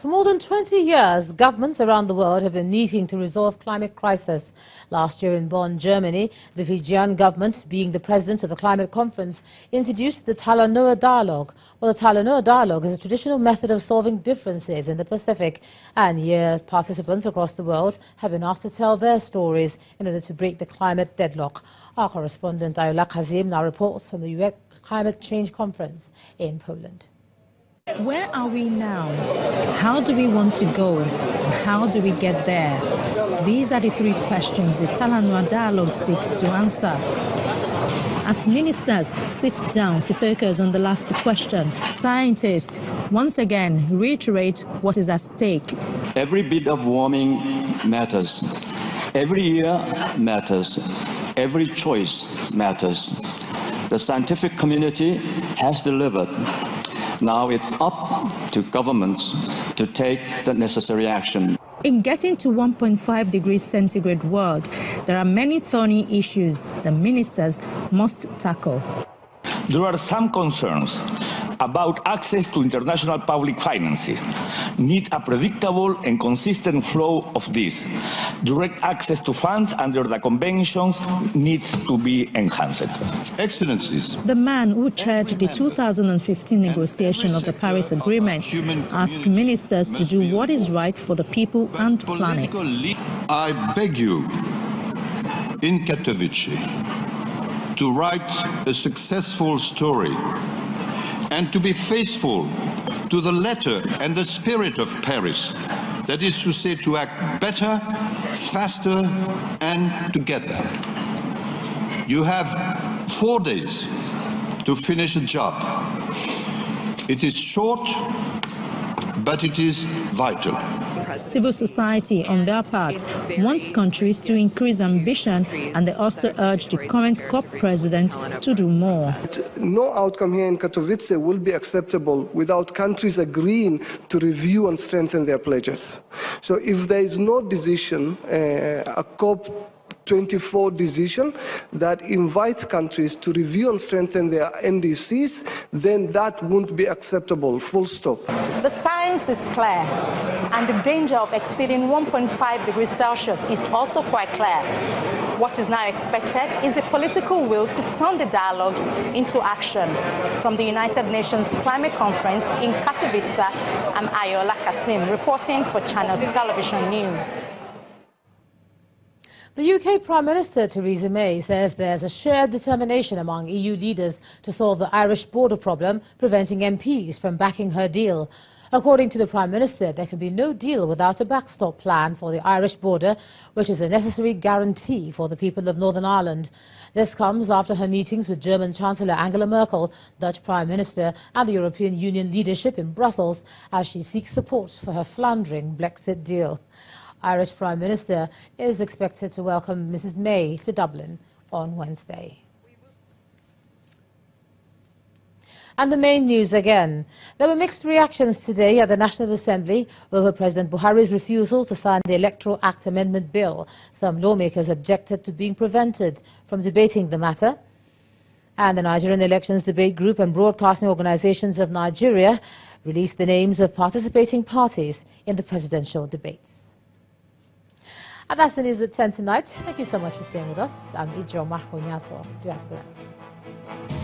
For more than 20 years, governments around the world have been meeting to resolve climate crisis. Last year in Bonn, Germany, the Fijian government, being the president of the climate conference, introduced the Talanoa Dialogue. Well, the Talanoa Dialogue is a traditional method of solving differences in the Pacific. And here, participants across the world have been asked to tell their stories in order to break the climate deadlock. Our correspondent Ayola Kazim now reports from the UN Climate Change Conference in Poland. Where are we now? How do we want to go? How do we get there? These are the three questions the Talanoa Dialogue seeks to answer. As ministers sit down to focus on the last question, scientists once again reiterate what is at stake. Every bit of warming matters. Every year matters. Every choice matters. The scientific community has delivered. Now it's up to governments to take the necessary action. In getting to 1.5 degrees centigrade world, there are many thorny issues the ministers must tackle. There are some concerns about access to international public finances. Need a predictable and consistent flow of this. Direct access to funds under the conventions needs to be enhanced. Excellencies. The man who chaired the 2015 negotiation of the Paris Agreement asked ministers to do what is right for the people and planet. I beg you, in Katowice, to write a successful story and to be faithful to the letter and the spirit of Paris. That is to say, to act better, faster, and together. You have four days to finish a job. It is short, but it is vital. Civil society, on their part, wants countries to increase ambition and they also urge the current COP president to do more. No outcome here in Katowice will be acceptable without countries agreeing to review and strengthen their pledges. So if there is no decision, uh, a COP 24 decision that invites countries to review and strengthen their NDCs, then that won't be acceptable, full stop. The science is clear, and the danger of exceeding 1.5 degrees Celsius is also quite clear. What is now expected is the political will to turn the dialogue into action. From the United Nations Climate Conference in Katowice, I'm Ayola Kasim, reporting for Channels Television News. The UK Prime Minister Theresa May says there's a shared determination among EU leaders to solve the Irish border problem, preventing MPs from backing her deal. According to the Prime Minister, there can be no deal without a backstop plan for the Irish border, which is a necessary guarantee for the people of Northern Ireland. This comes after her meetings with German Chancellor Angela Merkel, Dutch Prime Minister and the European Union leadership in Brussels as she seeks support for her floundering Brexit deal. Irish Prime Minister is expected to welcome Mrs May to Dublin on Wednesday. And the main news again. There were mixed reactions today at the National Assembly over President Buhari's refusal to sign the Electoral Act Amendment Bill. Some lawmakers objected to being prevented from debating the matter. And the Nigerian Elections Debate Group and Broadcasting Organizations of Nigeria released the names of participating parties in the presidential debates. And that's the news at 10 tonight. Thank you so much for staying with us. I'm Ijoma Onyato. Do have a good night.